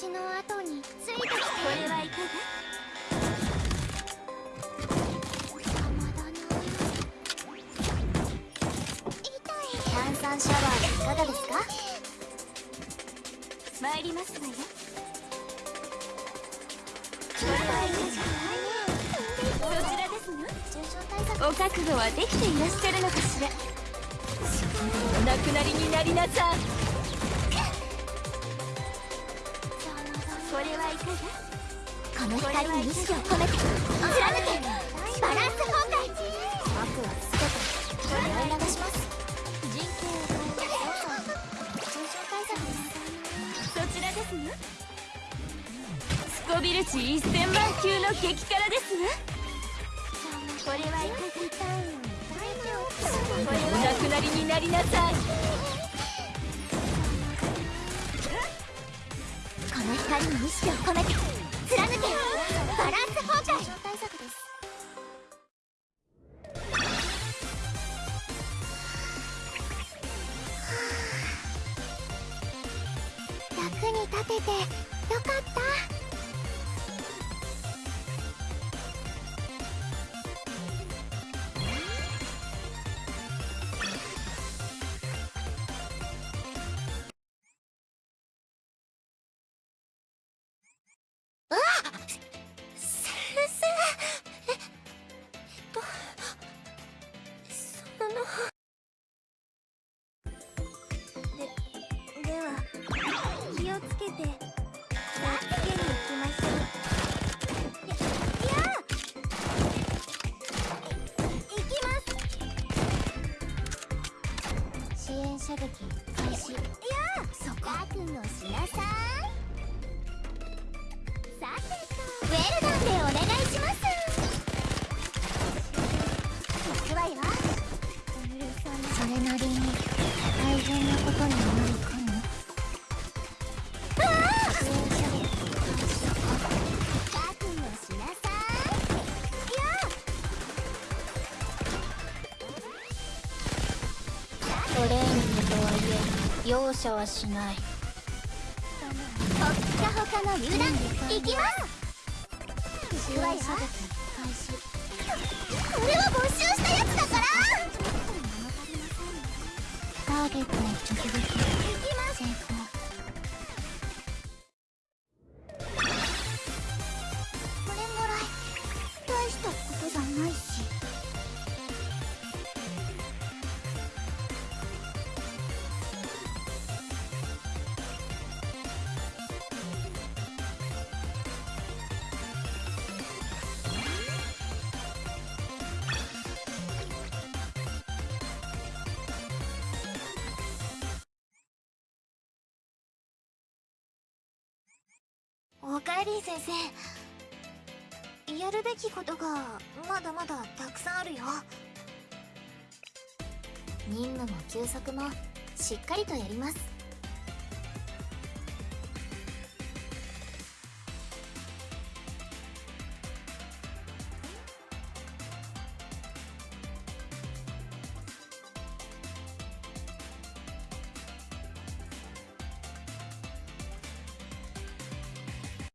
私の後についてきてこれはいかが炭シャワーいかがですか参りますわよこれはいかがそちらですのお覚悟はできていらっしゃるのかしら。お亡くなりになりなさいれはいかがこの光に意志を込めて貫けバランス崩壊悪は全て洗い流します人形を変えて通常対策ですそちらですねスコビル値1000万級の？激辛ですねこれはいかがこれはお亡くなりになりなさいに意識を込めて貫けバランス崩壊対策です役に立てて射撃開始いやそこ覚悟しなさいさてとウェルダンでお願いします行くわよそれなりに大変なことになるかトレーニングとはいえ容赦はしない。ほっかほかの油断いきます。行くわよこれは没収したやつだから。ターゲットに直撃おかえり先生。やるべきことがまだまだたくさんあるよ。任務も休息もしっかりとやります。